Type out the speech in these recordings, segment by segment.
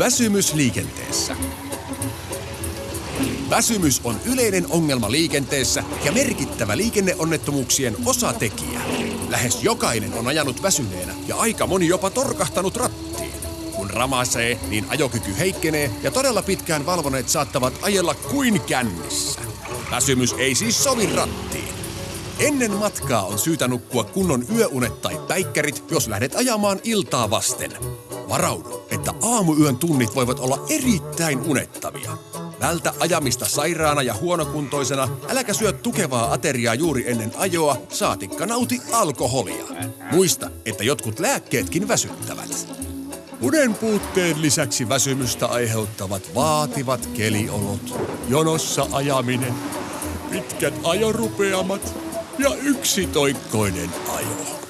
Väsymys liikenteessä. Väsymys on yleinen ongelma liikenteessä ja merkittävä liikenneonnettomuuksien osatekijä. Lähes jokainen on ajanut väsyneenä ja aika moni jopa torkahtanut rattiin. Kun ramasee, niin ajokyky heikkenee ja todella pitkään valvoneet saattavat ajella kuin kännissä. Väsymys ei siis sovi rattiin. Ennen matkaa on syytä nukkua kunnon yöunet tai päikkärit, jos lähdet ajamaan iltaa vasten. Varaudu, että aamuyön tunnit voivat olla erittäin unettavia. Vältä ajamista sairaana ja huonokuntoisena, äläkä syö tukevaa ateriaa juuri ennen ajoa, saatikka nauti alkoholia. Muista, että jotkut lääkkeetkin väsyttävät. Unen puutteen lisäksi väsymystä aiheuttavat vaativat keliolot, jonossa ajaminen, pitkät ajorupeamat ja yksitoikkoinen ajo.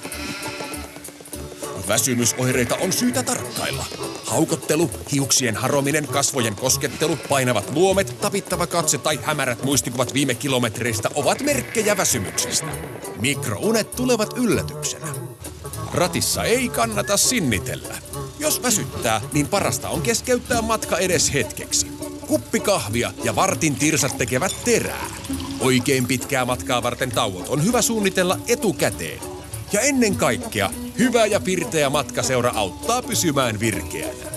Väsymysoireita on syytä tarkkailla. Haukottelu, hiuksien harominen, kasvojen koskettelu, painavat luomet, tapittava katse tai hämärät muistikuvat viime kilometreistä ovat merkkejä väsymyksestä. Mikrounet tulevat yllätyksenä. Ratissa ei kannata sinnitellä. Jos väsyttää, niin parasta on keskeyttää matka edes hetkeksi. Kuppi kahvia ja vartin tirsat tekevät terää. Oikein pitkää matkaa varten tauot on hyvä suunnitella etukäteen. Ja ennen kaikkea, Hyvä ja pirteä matkaseura auttaa pysymään virkeänä.